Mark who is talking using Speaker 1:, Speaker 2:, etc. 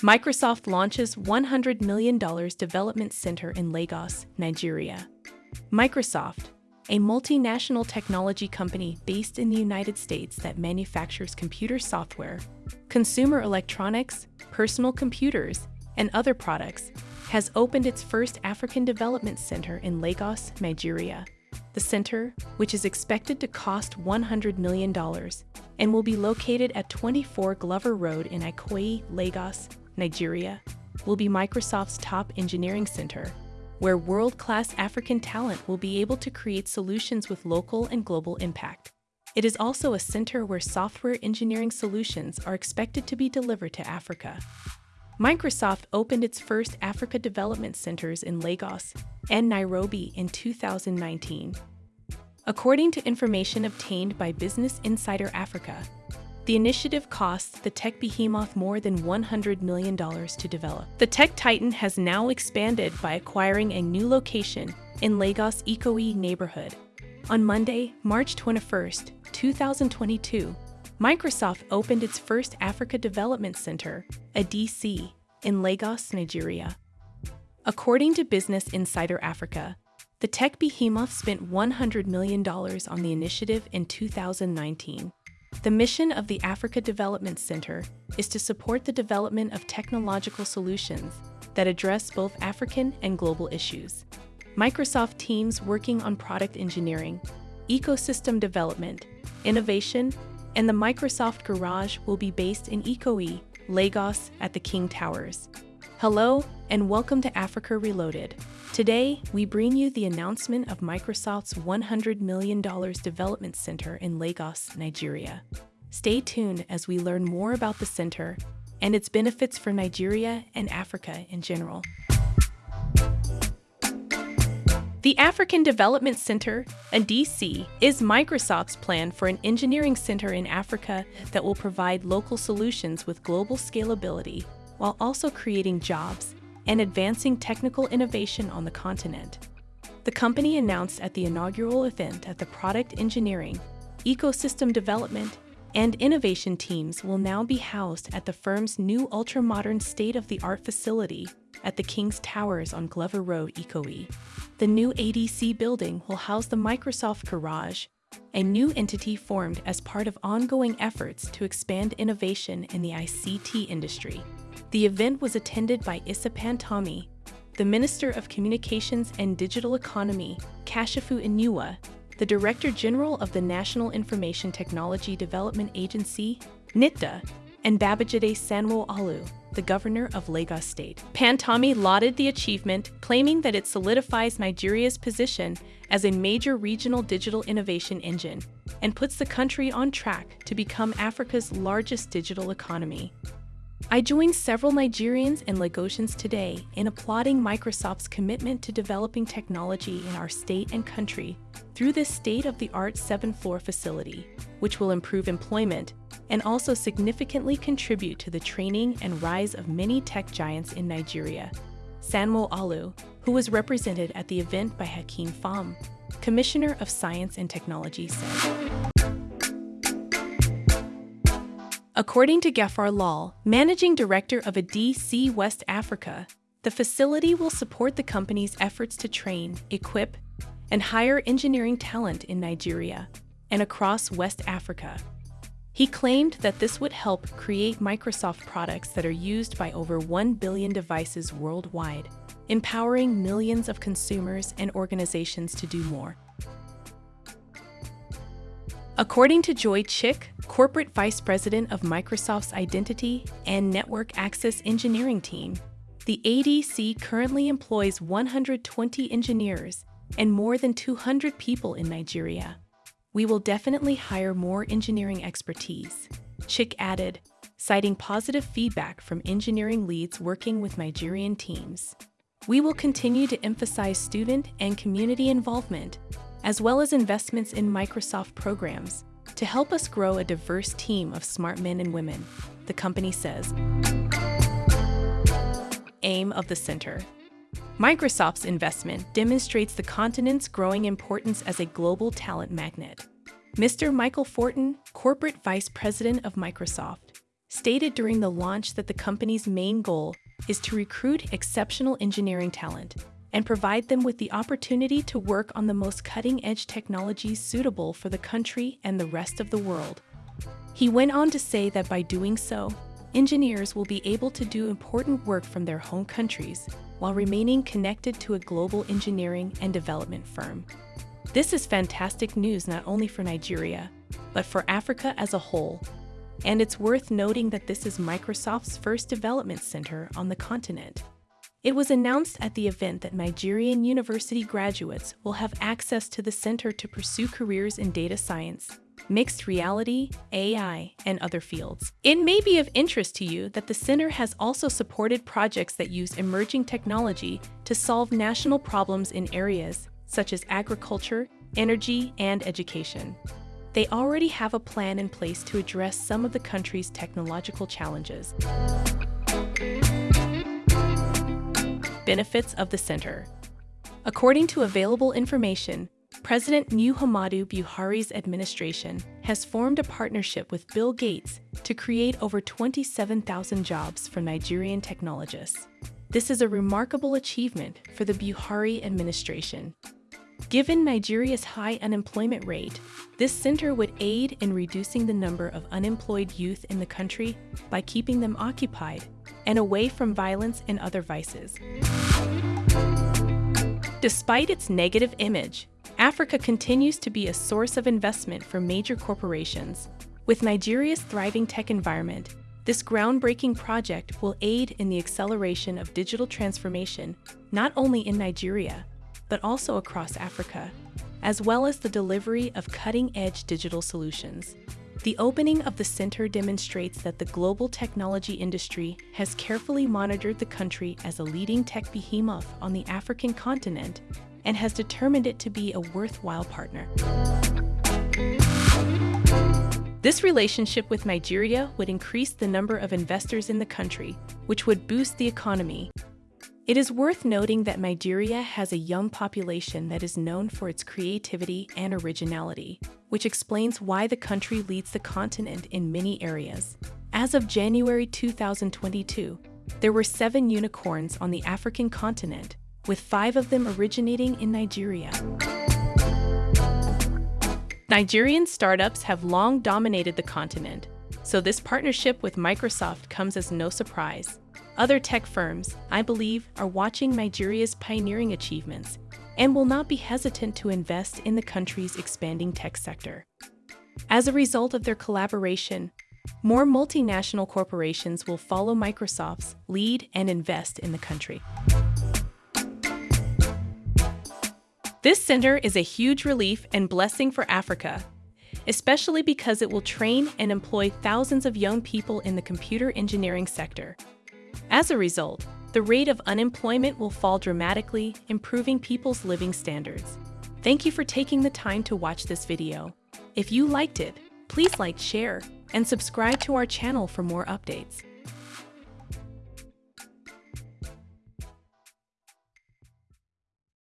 Speaker 1: Microsoft launches $100 million development center in Lagos, Nigeria. Microsoft, a multinational technology company based in the United States that manufactures computer software, consumer electronics, personal computers, and other products, has opened its first African Development Center in Lagos, Nigeria. The center, which is expected to cost $100 million and will be located at 24 Glover Road in Ikoyi, Lagos, Nigeria, will be Microsoft's top engineering center, where world-class African talent will be able to create solutions with local and global impact. It is also a center where software engineering solutions are expected to be delivered to Africa. Microsoft opened its first Africa Development Centers in Lagos and Nairobi in 2019. According to information obtained by Business Insider Africa, the initiative costs the tech behemoth more than $100 million to develop. The tech titan has now expanded by acquiring a new location in Lagos Ikoyi neighborhood. On Monday, March 21, 2022, Microsoft opened its first Africa Development Center, ADC, in Lagos, Nigeria. According to Business Insider Africa, the tech behemoth spent $100 million on the initiative in 2019. The mission of the Africa Development Center is to support the development of technological solutions that address both African and global issues. Microsoft teams working on product engineering, ecosystem development, innovation, and the Microsoft Garage will be based in Ikoyi, Lagos at the King Towers. Hello, and welcome to Africa Reloaded. Today, we bring you the announcement of Microsoft's $100 million development center in Lagos, Nigeria. Stay tuned as we learn more about the center and its benefits for Nigeria and Africa in general. The African Development Center, ADC, is Microsoft's plan for an engineering center in Africa that will provide local solutions with global scalability while also creating jobs and advancing technical innovation on the continent. The company announced at the inaugural event that the product engineering, ecosystem development, and innovation teams will now be housed at the firm's new ultra-modern state-of-the-art facility at the King's Towers on Glover Road, Ikoyi. The new ADC building will house the Microsoft Garage, a new entity formed as part of ongoing efforts to expand innovation in the ICT industry. The event was attended by Issa Pantami, the Minister of Communications and Digital Economy, Kashifu Inuwa, the Director General of the National Information Technology Development Agency, NITDA, and Babajide Sanwo-Olu, the governor of Lagos State. Pantami lauded the achievement, claiming that it solidifies Nigeria's position as a major regional digital innovation engine and puts the country on track to become Africa's largest digital economy. I joined several Nigerians and Lagosians today in applauding Microsoft's commitment to developing technology in our state and country through this state-of-the-art seven-floor facility, which will improve employment and also significantly contribute to the training and rise of many tech giants in Nigeria. Sanwo-Olu, who was represented at the event by Hakeem Fahm, Commissioner of Science and Technology, said. According to Gafar Lawal, managing director of ADC West Africa, the facility will support the company's efforts to train, equip, and hire engineering talent in Nigeria and across West Africa. He claimed that this would help create Microsoft products that are used by over 1 billion devices worldwide, empowering millions of consumers and organizations to do more. According to Joy Chik, Corporate Vice President of Microsoft's Identity and Network Access Engineering team, the ADC currently employs 120 engineers and more than 200 people in Nigeria. We will definitely hire more engineering expertise, Chik added, citing positive feedback from engineering leads working with Nigerian teams. We will continue to emphasize student and community involvement as well as investments in Microsoft programs to help us grow a diverse team of smart men and women, the company says. Aim of the Center Microsoft's investment demonstrates the continent's growing importance as a global talent magnet. Mr. Michael Fortin, Corporate Vice President of Microsoft, stated during the launch that the company's main goal is to recruit exceptional engineering talent and provide them with the opportunity to work on the most cutting-edge technologies suitable for the country and the rest of the world. He went on to say that by doing so, engineers will be able to do important work from their home countries while remaining connected to a global engineering and development firm. This is fantastic news not only for Nigeria, but for Africa as a whole. And it's worth noting that this is Microsoft's first development center on the continent. It was announced at the event that Nigerian university graduates will have access to the center to pursue careers in data science, mixed reality, AI, and other fields. It may be of interest to you that the center has also supported projects that use emerging technology to solve national problems in areas such as agriculture, energy, and education. They already have a plan in place to address some of the country's technological challenges. Benefits of the Center According to available information, President Muhammadu Buhari's administration has formed a partnership with Bill Gates to create over 27,000 jobs for Nigerian technologists. This is a remarkable achievement for the Buhari administration. Given Nigeria's high unemployment rate, this center would aid in reducing the number of unemployed youth in the country by keeping them occupied and away from violence and other vices. Despite its negative image, Africa continues to be a source of investment for major corporations. With Nigeria's thriving tech environment, this groundbreaking project will aid in the acceleration of digital transformation not only in Nigeria, but also across Africa, as well as the delivery of cutting-edge digital solutions. The opening of the center demonstrates that the global technology industry has carefully monitored the country as a leading tech behemoth on the African continent and has determined it to be a worthwhile partner. This relationship with Nigeria would increase the number of investors in the country, which would boost the economy it is worth noting that Nigeria has a young population that is known for its creativity and originality, which explains why the country leads the continent in many areas. As of January 2022, there were seven unicorns on the African continent, with five of them originating in Nigeria. Nigerian startups have long dominated the continent, so this partnership with Microsoft comes as no surprise. Other tech firms, I believe, are watching Nigeria's pioneering achievements and will not be hesitant to invest in the country's expanding tech sector. As a result of their collaboration, more multinational corporations will follow Microsoft's lead and invest in the country. This center is a huge relief and blessing for Africa, especially because it will train and employ thousands of young people in the computer engineering sector. As a result, the rate of unemployment will fall dramatically, improving people's living standards. Thank you for taking the time to watch this video. If you liked it, please like, share, and subscribe to our channel for more updates.